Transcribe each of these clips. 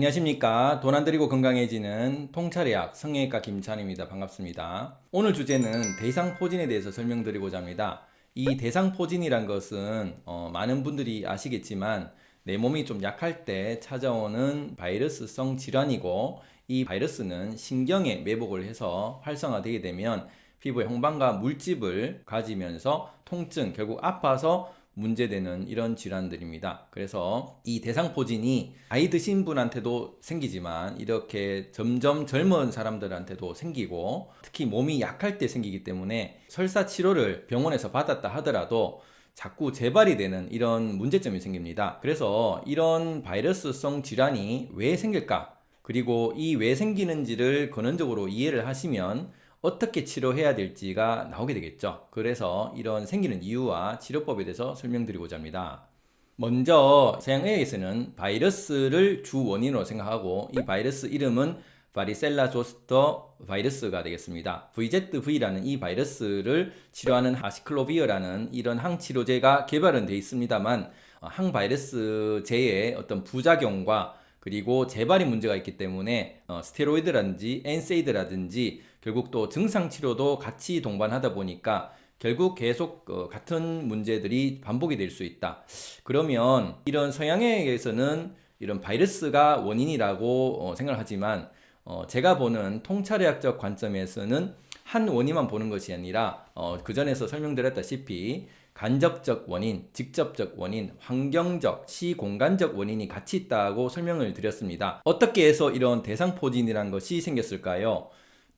안녕하십니까. 돈안 들이고 건강해지는 통찰의학 성형외과 김찬입니다. 반갑습니다. 오늘 주제는 대상포진에 대해서 설명드리고자 합니다. 이 대상포진이란 것은 어, 많은 분들이 아시겠지만 내 몸이 좀 약할 때 찾아오는 바이러스성 질환이고 이 바이러스는 신경에 매복을 해서 활성화되게 되면 피부에 홍방과 물집을 가지면서 통증 결국 아파서 문제되는 이런 질환들입니다. 그래서 이 대상포진이 아이 드신 분한테도 생기지만 이렇게 점점 젊은 사람들한테도 생기고 특히 몸이 약할 때 생기기 때문에 설사 치료를 병원에서 받았다 하더라도 자꾸 재발이 되는 이런 문제점이 생깁니다. 그래서 이런 바이러스성 질환이 왜 생길까? 그리고 이 왜 생기는지를 근원적으로 이해를 하시면 어떻게 치료해야 될지가 나오게 되겠죠. 그래서 이런 생기는 이유와 치료법에 대해서 설명드리고자 합니다. 먼저 서양의학에서는 바이러스를 주 원인으로 생각하고 이 바이러스 이름은 바리셀라 조스터 바이러스가 되겠습니다. VZV라는 이 바이러스를 치료하는 하시클로비어라는 이런 항치료제가 개발은 되어 있습니다만 항바이러스제의 어떤 부작용과 그리고 재발이 문제가 있기 때문에 어, 스테로이드라든지 엔세이드라든지 결국 또 증상 치료도 같이 동반하다 보니까 결국 계속 어, 같은 문제들이 반복이 될 수 있다. 그러면 이런 서양에서는 이런 바이러스가 원인이라고 어, 생각하지만 어, 제가 보는 통찰의학적 관점에서는 한 원인만 보는 것이 아니라 어, 그 전에서 설명드렸다시피 간접적 원인, 직접적 원인, 환경적, 시공간적 원인이 같이 있다고 설명을 드렸습니다. 어떻게 해서 이런 대상포진이란 것이 생겼을까요?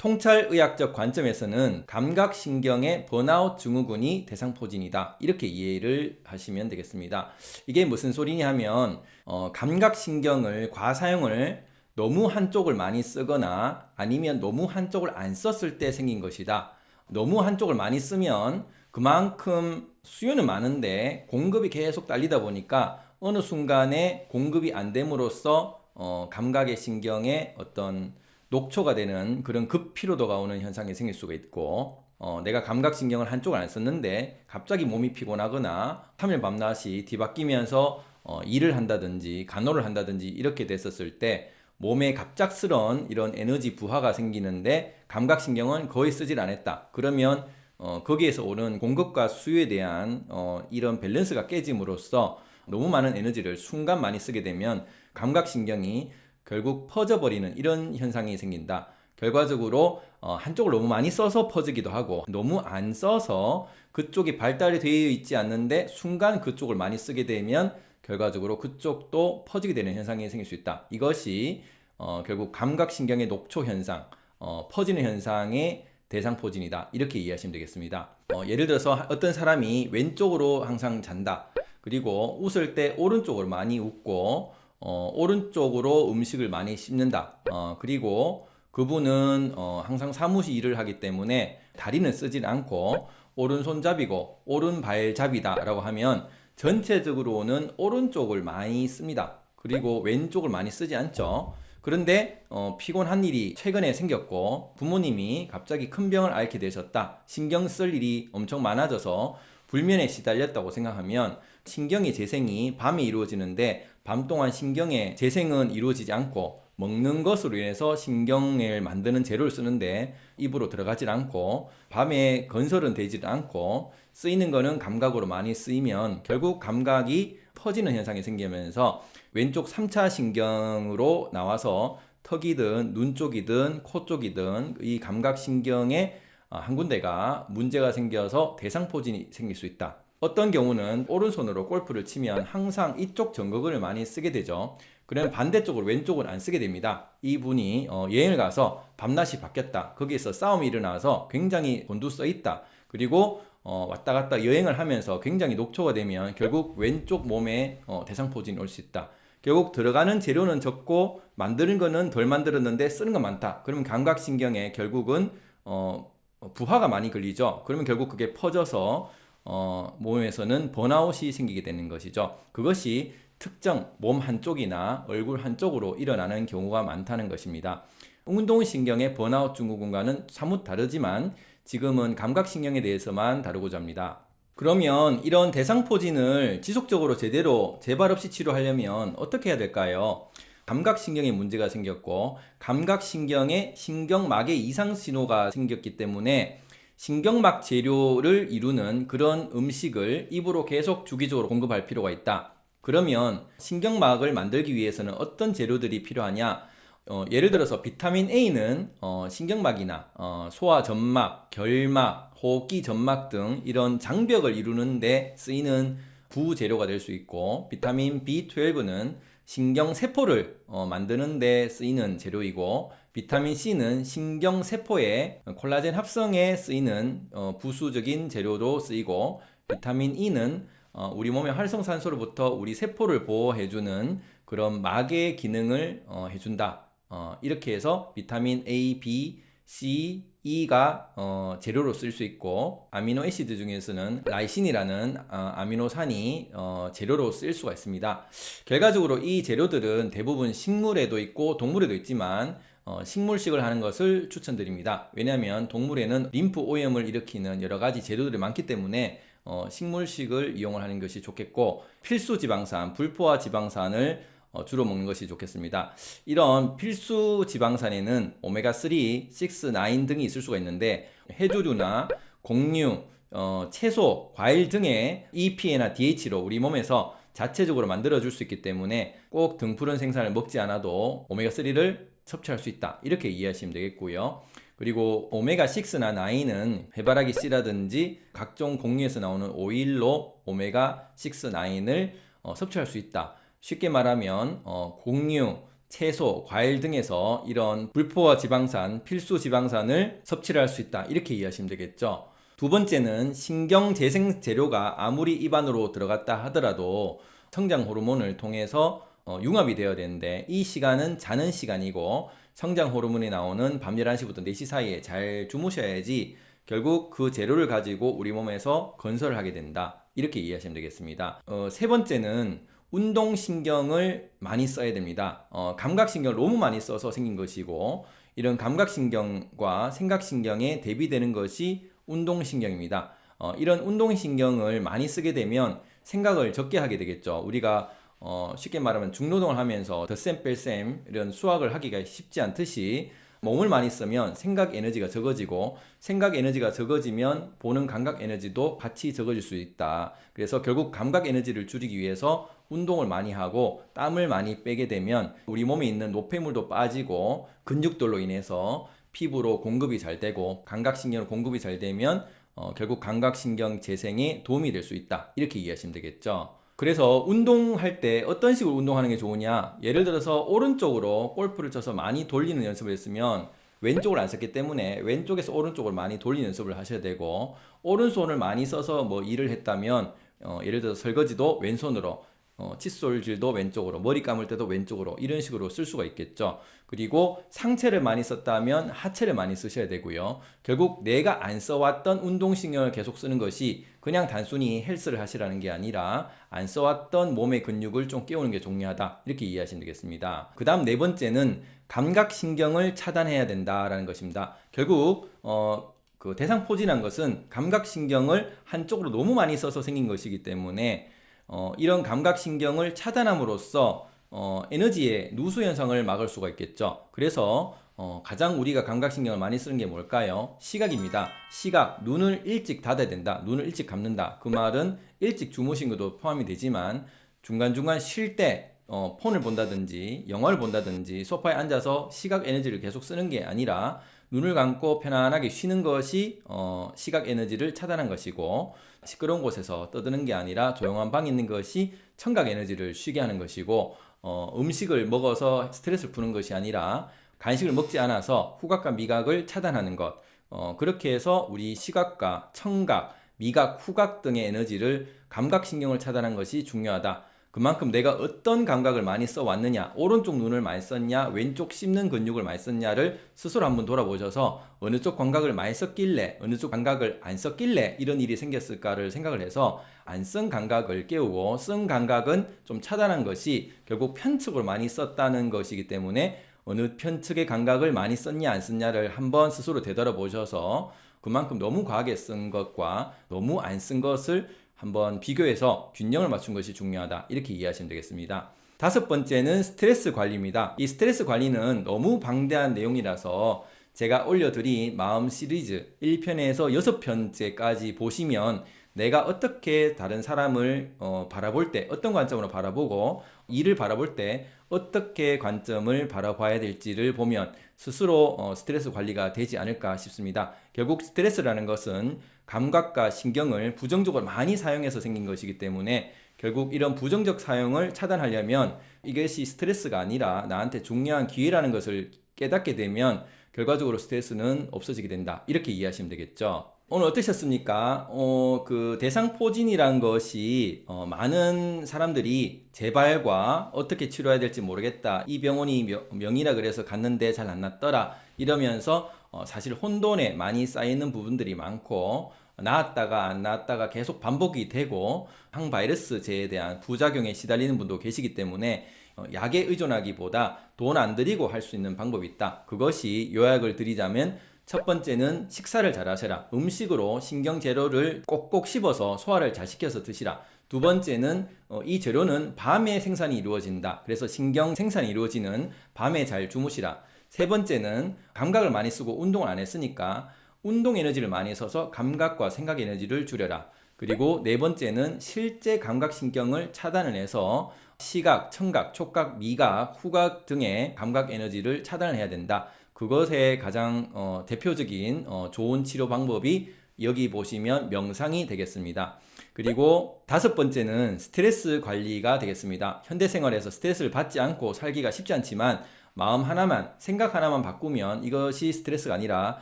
통찰의학적 관점에서는 감각신경의 번아웃 증후군이 대상포진이다. 이렇게 이해를 하시면 되겠습니다. 이게 무슨 소리냐 하면 어, 감각신경을 과사용을 너무 한쪽을 많이 쓰거나 아니면 너무 한쪽을 안 썼을 때 생긴 것이다. 너무 한쪽을 많이 쓰면 그만큼 수요는 많은데 공급이 계속 딸리다 보니까 어느 순간에 공급이 안 됨으로써 어, 감각의 신경에 어떤 녹초가 되는 그런 급피로도가 오는 현상이 생길 수가 있고 어, 내가 감각신경을 한쪽을 안 썼는데 갑자기 몸이 피곤하거나 3일 밤낮이 뒤바뀌면서 어, 일을 한다든지 간호를 한다든지 이렇게 됐었을 때 몸에 갑작스런 이런 에너지 부하가 생기는데 감각신경은 거의 쓰질 않았다. 그러면 어, 거기에서 오는 공급과 수요에 대한 어, 이런 밸런스가 깨짐으로써 너무 많은 에너지를 순간 많이 쓰게 되면 감각신경이 결국 퍼져버리는 이런 현상이 생긴다. 결과적으로 어, 한쪽을 너무 많이 써서 퍼지기도 하고 너무 안 써서 그쪽이 발달이 되어 있지 않는데 순간 그쪽을 많이 쓰게 되면 결과적으로 그쪽도 퍼지게 되는 현상이 생길 수 있다. 이것이 어, 결국 감각신경의 녹초 현상, 어, 퍼지는 현상의 대상 포진이다. 이렇게 이해하시면 되겠습니다. 어, 예를 들어서 어떤 사람이 왼쪽으로 항상 잔다. 그리고 웃을 때 오른쪽으로 많이 웃고 어, 오른쪽으로 음식을 많이 씹는다. 어, 그리고 그분은 어, 항상 사무실 일을 하기 때문에 다리는 쓰진 않고 오른손잡이고 오른발잡이다 라고 하면 전체적으로는 오른쪽을 많이 씁니다. 그리고 왼쪽을 많이 쓰지 않죠. 그런데 어, 피곤한 일이 최근에 생겼고 부모님이 갑자기 큰 병을 앓게 되셨다. 신경 쓸 일이 엄청 많아져서 불면에 시달렸다고 생각하면 신경의 재생이 밤에 이루어지는데 밤 동안 신경의 재생은 이루어지지 않고 먹는 것으로 인해서 신경을 만드는 재료를 쓰는데 입으로 들어가질 않고 밤에 건설은 되지 않고 쓰이는 거는 감각으로 많이 쓰이면 결국 감각이 퍼지는 현상이 생기면서 왼쪽 3차 신경으로 나와서 턱이든 눈 쪽이든 코 쪽이든 이 감각신경의 어, 한 군데가 문제가 생겨서 대상포진이 생길 수 있다. 어떤 경우는 오른손으로 골프를 치면 항상 이쪽 전극을 많이 쓰게 되죠. 그러면 반대쪽으로 왼쪽은 안 쓰게 됩니다. 이분이 어, 여행을 가서 밤낮이 바뀌었다. 거기에서 싸움이 일어나서 굉장히 곤두서 있다. 그리고 어, 왔다 갔다 여행을 하면서 굉장히 녹초가 되면 결국 왼쪽 몸에 어, 대상포진이 올 수 있다. 결국 들어가는 재료는 적고 만드는 거는 덜 만들었는데 쓰는 건 많다. 그러면 감각신경에 결국은 어, 부하가 많이 걸리죠. 그러면 결국 그게 퍼져서 어, 몸에서는 번아웃이 생기게 되는 것이죠. 그것이 특정 몸 한쪽이나 얼굴 한쪽으로 일어나는 경우가 많다는 것입니다. 운동신경의 번아웃 증후군과는 사뭇 다르지만 지금은 감각신경에 대해서만 다루고자 합니다. 그러면 이런 대상포진을 지속적으로 제대로 재발 없이 치료하려면 어떻게 해야 될까요? 감각신경에 문제가 생겼고 감각신경에 신경막에 이상 신호가 생겼기 때문에 신경막 재료를 이루는 그런 음식을 입으로 계속 주기적으로 공급할 필요가 있다. 그러면 신경막을 만들기 위해서는 어떤 재료들이 필요하냐? 어, 예를 들어서 비타민 A는 어, 신경막이나 어, 소화 점막, 결막, 호흡기 점막 등 이런 장벽을 이루는 데 쓰이는 부재료가 될 수 있고 비타민 B12는 신경 세포를 어, 만드는 데 쓰이는 재료이고 비타민 C는 신경 세포의 콜라겐 합성에 쓰이는 어, 부수적인 재료로 쓰이고 비타민 E는 어, 우리 몸의 활성산소로부터 우리 세포를 보호해주는 그런 막의 기능을 어, 해준다. 어, 이렇게 해서 비타민 A, B, C, E가 어, 재료로 쓸 수 있고 amino acid 중에서는 라이신이라는 어, 아미노산이 어, 재료로 쓸 수가 있습니다. 결과적으로 이 재료들은 대부분 식물에도 있고 동물에도 있지만 어, 식물식을 하는 것을 추천드립니다. 왜냐하면 동물에는 림프 오염을 일으키는 여러 가지 재료들이 많기 때문에 어, 식물식을 이용을 하는 것이 좋겠고 필수 지방산, 불포화 지방산을 어, 주로 먹는 것이 좋겠습니다. 이런 필수 지방산에는 오메가3, 6, 9 등이 있을 수가 있는데 해조류나 곡류, 어, 채소, 과일 등의 EPA나 DH로 우리 몸에서 자체적으로 만들어줄 수 있기 때문에 꼭 등푸른 생산을 먹지 않아도 오메가3를 섭취할 수 있다. 이렇게 이해하시면 되겠고요. 그리고 오메가6나 9은 해바라기 씨라든지 각종 곡류에서 나오는 오일로 오메가6, 9을 어, 섭취할 수 있다. 쉽게 말하면 어, 곡류, 채소, 과일 등에서 이런 불포화 지방산, 필수 지방산을 섭취를 할 수 있다. 이렇게 이해하시면 되겠죠. 두 번째는 신경 재생 재료가 아무리 입안으로 들어갔다 하더라도 성장 호르몬을 통해서 어, 융합이 되어야 되는데 이 시간은 자는 시간이고 성장 호르몬이 나오는 밤 11시부터 4시 사이에 잘 주무셔야지 결국 그 재료를 가지고 우리 몸에서 건설을 하게 된다. 이렇게 이해하시면 되겠습니다. 어, 세 번째는 운동신경을 많이 써야 됩니다. 어, 감각신경을 너무 많이 써서 생긴 것이고 이런 감각신경과 생각신경에 대비되는 것이 운동신경입니다. 어, 이런 운동신경을 많이 쓰게 되면 생각을 적게 하게 되겠죠. 우리가 어, 쉽게 말하면 중노동을 하면서 덧셈 뺄셈 이런 수학을 하기가 쉽지 않듯이 몸을 많이 쓰면 생각 에너지가 적어지고 생각 에너지가 적어지면 보는 감각 에너지도 같이 적어질 수 있다. 그래서 결국 감각 에너지를 줄이기 위해서 운동을 많이 하고 땀을 많이 빼게 되면 우리 몸에 있는 노폐물도 빠지고 근육들로 인해서 피부로 공급이 잘 되고 감각신경 공급이 잘 되면 어, 결국 감각신경 재생에 도움이 될 수 있다. 이렇게 이해하시면 되겠죠. 그래서 운동할 때 어떤 식으로 운동하는 게 좋으냐? 예를 들어서 오른쪽으로 골프를 쳐서 많이 돌리는 연습을 했으면 왼쪽을 안 썼기 때문에 왼쪽에서 오른쪽을 많이 돌리는 연습을 하셔야 되고 오른손을 많이 써서 뭐 일을 했다면 어, 예를 들어서 설거지도 왼손으로 어, 칫솔질도 왼쪽으로 머리 감을 때도 왼쪽으로 이런 식으로 쓸 수가 있겠죠. 그리고 상체를 많이 썼다면 하체를 많이 쓰셔야 되고요. 결국 내가 안 써왔던 운동신경을 계속 쓰는 것이 그냥 단순히 헬스를 하시라는 게 아니라 안 써왔던 몸의 근육을 좀 깨우는 게 중요하다. 이렇게 이해하시면 되겠습니다. 그 다음 네 번째는 감각신경을 차단해야 된다라는 것입니다. 결국 어, 그 대상포진한 것은 감각신경을 한쪽으로 너무 많이 써서 생긴 것이기 때문에 어, 이런 감각신경을 차단함으로써 어, 에너지의 누수 현상을 막을 수가 있겠죠. 그래서 어, 가장 우리가 감각신경을 많이 쓰는 게 뭘까요? 시각입니다. 시각, 눈을 일찍 닫아야 된다. 눈을 일찍 감는다. 그 말은 일찍 주무신 것도 포함이 되지만 중간중간 쉴때 어, 폰을 본다든지 영화를 본다든지 소파에 앉아서 시각 에너지를 계속 쓰는 게 아니라 눈을 감고 편안하게 쉬는 것이 어, 시각 에너지를 차단한 것이고 시끄러운 곳에서 떠드는 게 아니라 조용한 방에 있는 것이 청각 에너지를 쉬게 하는 것이고 어, 음식을 먹어서 스트레스를 푸는 것이 아니라 간식을 먹지 않아서 후각과 미각을 차단하는 것 어, 그렇게 해서 우리 시각과 청각, 미각, 후각 등의 에너지를 감각신경을 차단한 것이 중요하다. 그만큼 내가 어떤 감각을 많이 써왔느냐 오른쪽 눈을 많이 썼냐 왼쪽 씹는 근육을 많이 썼냐를 스스로 한번 돌아보셔서 어느 쪽 감각을 많이 썼길래 어느 쪽 감각을 안 썼길래 이런 일이 생겼을까를 생각을 해서 안 쓴 감각을 깨우고 쓴 감각은 좀 차단한 것이 결국 편측을 많이 썼다는 것이기 때문에 어느 편측의 감각을 많이 썼냐 안 썼냐를 한번 스스로 되돌아보셔서 그만큼 너무 과하게 쓴 것과 너무 안 쓴 것을 한번 비교해서 균형을 맞춘 것이 중요하다 이렇게 이해하시면 되겠습니다 다섯 번째는 스트레스 관리입니다. 이 스트레스 관리는 너무 방대한 내용이라서 제가 올려드린 마음 시리즈 1편에서 6편째까지 보시면 내가 어떻게 다른 사람을 어, 바라볼 때 어떤 관점으로 바라보고 일을 바라볼 때 어떻게 관점을 바라봐야 될지를 보면 스스로 어, 스트레스 관리가 되지 않을까 싶습니다. 결국 스트레스라는 것은 감각과 신경을 부정적으로 많이 사용해서 생긴 것이기 때문에 결국 이런 부정적 사용을 차단하려면 이것이 스트레스가 아니라 나한테 중요한 기회라는 것을 깨닫게 되면 결과적으로 스트레스는 없어지게 된다. 이렇게 이해하시면 되겠죠. 오늘 어떠셨습니까? 어, 그 대상포진이란 것이 어, 많은 사람들이 재발과 어떻게 치료해야 될지 모르겠다. 이 병원이 명, 이라 그래서 갔는데 잘안 낫더라. 이러면서 어, 사실 혼돈에 많이 쌓이는 부분들이 많고 나았다가 안 나았다가 계속 반복이 되고 항바이러스제에 대한 부작용에 시달리는 분도 계시기 때문에 어, 약에 의존하기보다 돈 안 들이고 할 수 있는 방법이 있다. 그것이 요약을 드리자면 첫 번째는 식사를 잘 하셔라. 음식으로 신경 재료를 꼭꼭 씹어서 소화를 잘 시켜서 드시라. 두 번째는 어, 이 재료는 밤에 생산이 이루어진다. 그래서 신경 생산이 이루어지는 밤에 잘 주무시라. 세 번째는 감각을 많이 쓰고 운동을 안 했으니까 운동 에너지를 많이 써서 감각과 생각 에너지를 줄여라. 그리고 네 번째는 실제 감각신경을 차단을 해서 시각, 청각, 촉각, 미각, 후각 등의 감각 에너지를 차단을 해야 된다. 그것의 가장 어, 대표적인 어, 좋은 치료 방법이 여기 보시면 명상이 되겠습니다. 그리고 다섯 번째는 스트레스 관리가 되겠습니다. 현대생활에서 스트레스를 받지 않고 살기가 쉽지 않지만 마음 하나만, 생각 하나만 바꾸면 이것이 스트레스가 아니라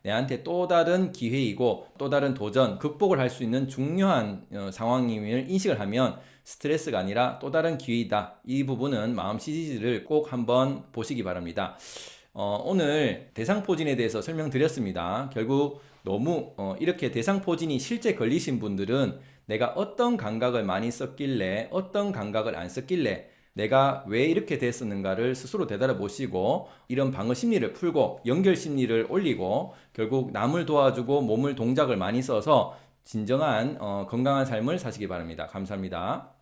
내한테 또 다른 기회이고 또 다른 도전, 극복을 할 수 있는 중요한 어, 상황임을 인식을 하면 스트레스가 아니라 또 다른 기회이다. 이 부분은 마음 시리즈를 꼭 한번 보시기 바랍니다. 어, 오늘 대상포진에 대해서 설명드렸습니다. 결국 너무 어, 이렇게 대상포진이 실제 걸리신 분들은 내가 어떤 감각을 많이 썼길래 어떤 감각을 안 썼길래 내가 왜 이렇게 됐었는가를 스스로 되돌아 보시고 이런 방어 심리를 풀고 연결 심리를 올리고 결국 남을 도와주고 몸을 동작을 많이 써서 진정한 어, 건강한 삶을 사시기 바랍니다. 감사합니다.